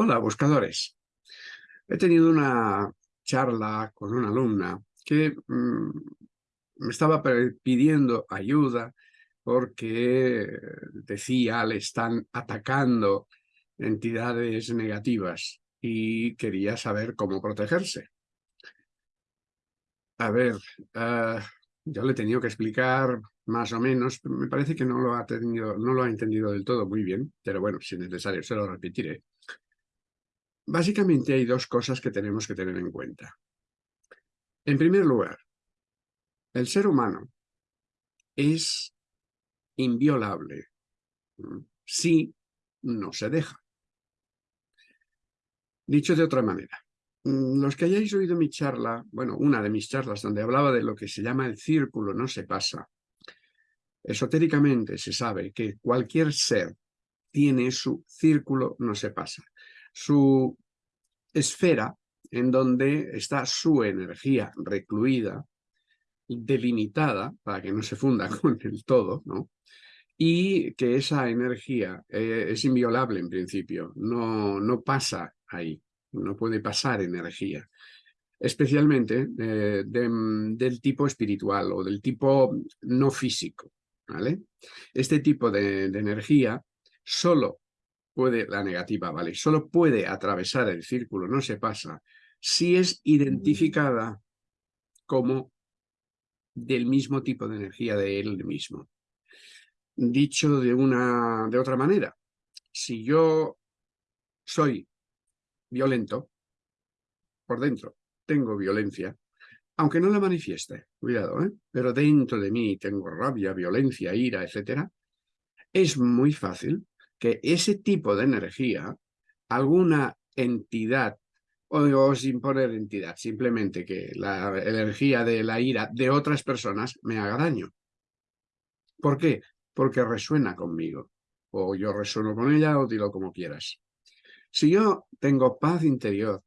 Hola, buscadores. He tenido una charla con una alumna que mm, me estaba pidiendo ayuda porque decía le están atacando entidades negativas y quería saber cómo protegerse. A ver, uh, yo le he tenido que explicar más o menos, me parece que no lo ha tenido, no lo ha entendido del todo muy bien, pero bueno, si es necesario se lo repetiré. Básicamente hay dos cosas que tenemos que tener en cuenta. En primer lugar, el ser humano es inviolable si no se deja. Dicho de otra manera, mm, los que hayáis oído mi charla, bueno, una de mis charlas donde hablaba de lo que se llama el círculo no se pasa, esotéricamente se sabe que cualquier ser tiene su círculo no se pasa su esfera en donde está su energía recluida, delimitada, para que no se funda con el todo, ¿no? y que esa energía eh, es inviolable en principio, no, no pasa ahí, no puede pasar energía, especialmente eh, del tipo espiritual o del tipo no físico. ¿vale? Este tipo de, de energía solo puede, la negativa, ¿vale? Solo puede atravesar el círculo, no se pasa, si es identificada como del mismo tipo de energía de él mismo. Dicho de, una, de otra manera, si yo soy violento, por dentro tengo violencia, aunque no la manifieste, cuidado, ¿eh? pero dentro de mí tengo rabia, violencia, ira, etcétera, es muy fácil que ese tipo de energía, alguna entidad, o, sin poner entidad, simplemente que la energía de la ira de otras personas me haga daño. ¿Por qué? Porque resuena conmigo. O yo resueno con ella o dilo como quieras. Si yo tengo paz interior,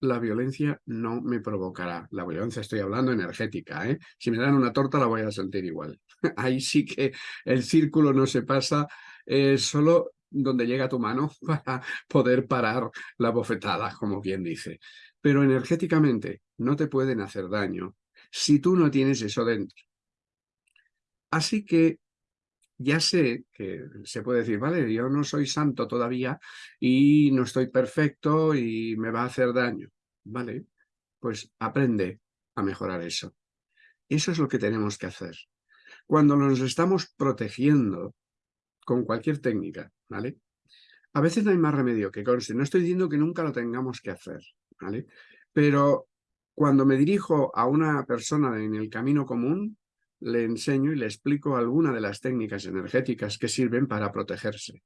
la violencia no me provocará. La violencia estoy hablando energética. ¿eh? Si me dan una torta la voy a sentir igual. Ahí sí que el círculo no se pasa es solo donde llega tu mano para poder parar la bofetada, como quien dice. Pero energéticamente no te pueden hacer daño si tú no tienes eso dentro. Así que ya sé que se puede decir, vale, yo no soy santo todavía y no estoy perfecto y me va a hacer daño. Vale, pues aprende a mejorar eso. Eso es lo que tenemos que hacer. Cuando nos estamos protegiendo con cualquier técnica, ¿vale? A veces no hay más remedio que conste. No estoy diciendo que nunca lo tengamos que hacer, ¿vale? Pero cuando me dirijo a una persona en el camino común, le enseño y le explico alguna de las técnicas energéticas que sirven para protegerse.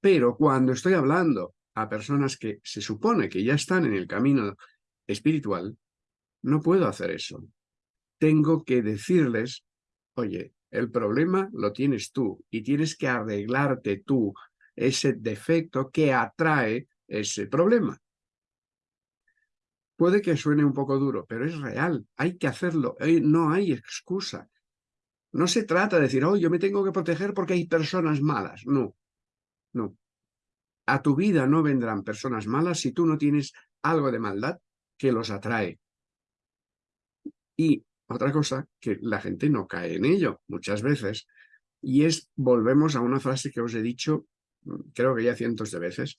Pero cuando estoy hablando a personas que se supone que ya están en el camino espiritual, no puedo hacer eso. Tengo que decirles, oye, el problema lo tienes tú y tienes que arreglarte tú ese defecto que atrae ese problema. Puede que suene un poco duro, pero es real. Hay que hacerlo. No hay excusa. No se trata de decir, oh, yo me tengo que proteger porque hay personas malas. No, no. A tu vida no vendrán personas malas si tú no tienes algo de maldad que los atrae. Y otra cosa, que la gente no cae en ello muchas veces, y es, volvemos a una frase que os he dicho, mm, creo que ya cientos de veces,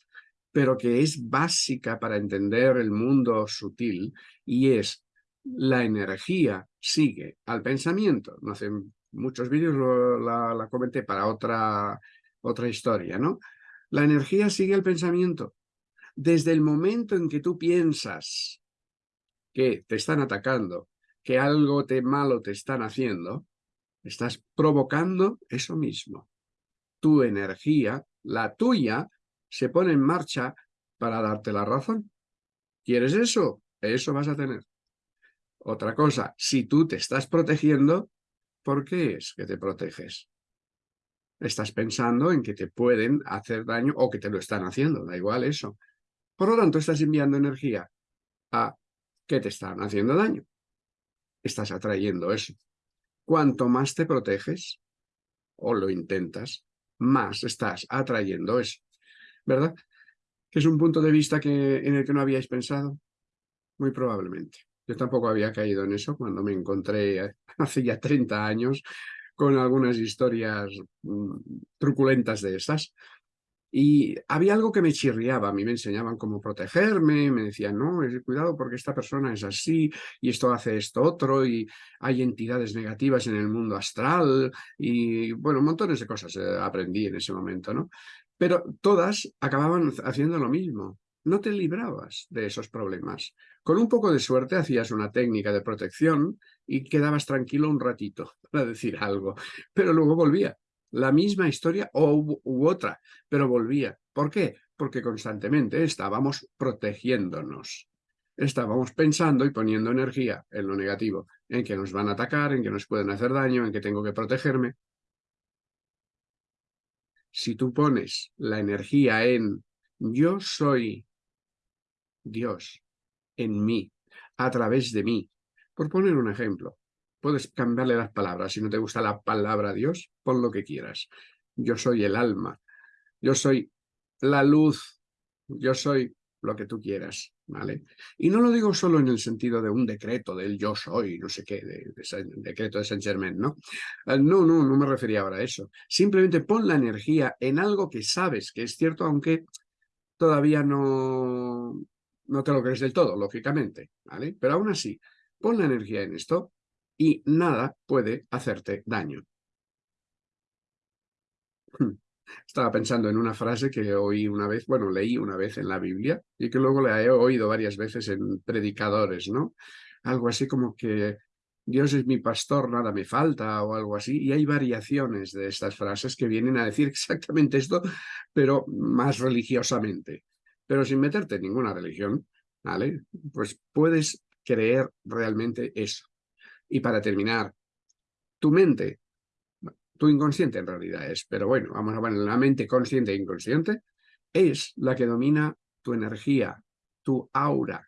pero que es básica para entender el mundo sutil, y es, la energía sigue al pensamiento. No hace muchos vídeos la, la comenté para otra, otra historia, ¿no? La energía sigue al pensamiento. Desde el momento en que tú piensas que te están atacando, que algo te malo te están haciendo, estás provocando eso mismo. Tu energía, la tuya, se pone en marcha para darte la razón. ¿Quieres eso? Eso vas a tener. Otra cosa, si tú te estás protegiendo, ¿por qué es que te proteges? Estás pensando en que te pueden hacer daño o que te lo están haciendo, da igual eso. Por lo tanto, estás enviando energía a que te están haciendo daño estás atrayendo eso. Cuanto más te proteges, o lo intentas, más estás atrayendo eso, ¿verdad? ¿Que es un punto de vista que, en el que no habíais pensado? Muy probablemente. Yo tampoco había caído en eso cuando me encontré hace ya 30 años con algunas historias mm, truculentas de esas. Y había algo que me chirriaba, a mí me enseñaban cómo protegerme, me decían, no, cuidado porque esta persona es así, y esto hace esto otro, y hay entidades negativas en el mundo astral, y bueno, montones de cosas eh, aprendí en ese momento, ¿no? Pero todas acababan haciendo lo mismo, no te librabas de esos problemas. Con un poco de suerte hacías una técnica de protección y quedabas tranquilo un ratito para decir algo, pero luego volvía la misma historia o u, otra, pero volvía. ¿Por qué? Porque constantemente estábamos protegiéndonos. Estábamos pensando y poniendo energía en lo negativo, en que nos van a atacar, en que nos pueden hacer daño, en que tengo que protegerme. Si tú pones la energía en yo soy Dios en mí, a través de mí, por poner un ejemplo, Puedes cambiarle las palabras. Si no te gusta la palabra Dios, pon lo que quieras. Yo soy el alma. Yo soy la luz. Yo soy lo que tú quieras, ¿vale? Y no lo digo solo en el sentido de un decreto del yo soy, no sé qué, de, decreto de Saint Germain, ¿no? Eh, no, no, no me refería ahora a eso. Simplemente pon la energía en algo que sabes que es cierto, aunque todavía no, no te lo crees del todo, lógicamente, ¿vale? Pero aún así, pon la energía en esto y nada puede hacerte daño. Hmm. Estaba pensando en una frase que oí una vez, bueno, leí una vez en la Biblia y que luego la he oído varias veces en predicadores, ¿no? Algo así como que Dios es mi pastor, nada me falta o algo así. Y hay variaciones de estas frases que vienen a decir exactamente esto, pero más religiosamente. Pero sin meterte en ninguna religión, ¿vale? Pues puedes creer realmente eso. Y para terminar, tu mente, tu inconsciente en realidad es, pero bueno, vamos a ver, la mente consciente e inconsciente es la que domina tu energía, tu aura.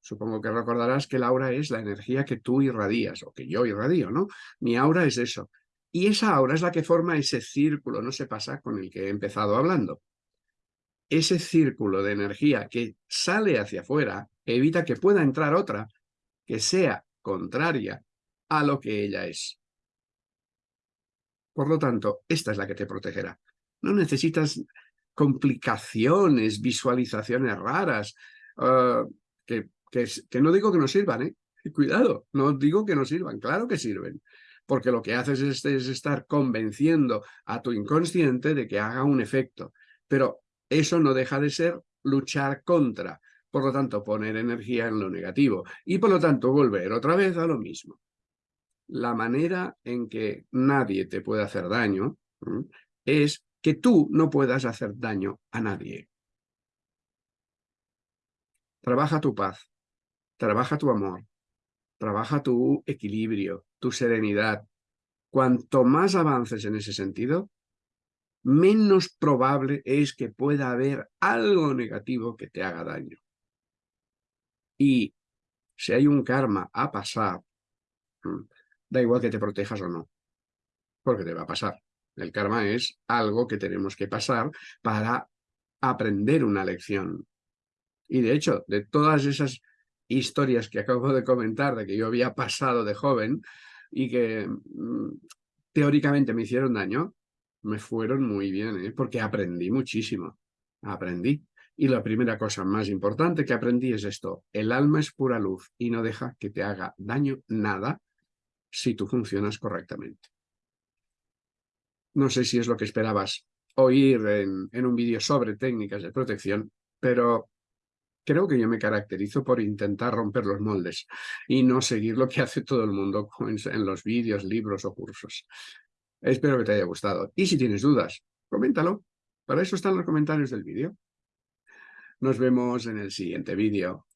Supongo que recordarás que el aura es la energía que tú irradias, o que yo irradio, ¿no? Mi aura es eso. Y esa aura es la que forma ese círculo, no se pasa con el que he empezado hablando. Ese círculo de energía que sale hacia afuera evita que pueda entrar otra que sea contraria a lo que ella es. Por lo tanto, esta es la que te protegerá. No necesitas complicaciones, visualizaciones raras, ah, que, que, no digo que no sirvan, ¿eh? Cuidado, no digo que no sirvan, claro que sirven, porque lo que haces es, es estar convenciendo a tu inconsciente de que haga un efecto, pero eso no deja de ser luchar contra, por lo tanto, poner energía en lo negativo y por lo tanto volver otra vez a lo mismo. La manera en que nadie te puede hacer daño es que tú no puedas hacer daño a nadie. Trabaja tu paz, trabaja tu amor, trabaja tu equilibrio, tu serenidad. Cuanto más avances en ese sentido, menos probable es que pueda haber algo negativo que te haga daño. Y si hay un karma a pasar, mm, da igual que te protejas o no, porque te va a pasar. El karma es algo que tenemos que pasar para aprender una lección. Y de hecho, de todas esas historias que acabo de comentar, de que yo había pasado de joven y que mm, teóricamente me hicieron daño, me fueron muy bien, ¿eh? porque aprendí muchísimo. Aprendí. Y la primera cosa más importante que aprendí es esto, el alma es pura luz y no deja que te haga daño nada si tú funcionas correctamente. No sé si es lo que esperabas oír en, un vídeo sobre técnicas de protección, pero creo que yo me caracterizo por intentar romper los moldes y no seguir lo que hace todo el mundo en los vídeos, libros o cursos. Espero que te haya gustado. Y si tienes dudas, coméntalo. Para eso están los comentarios del vídeo. Nos vemos en el siguiente vídeo.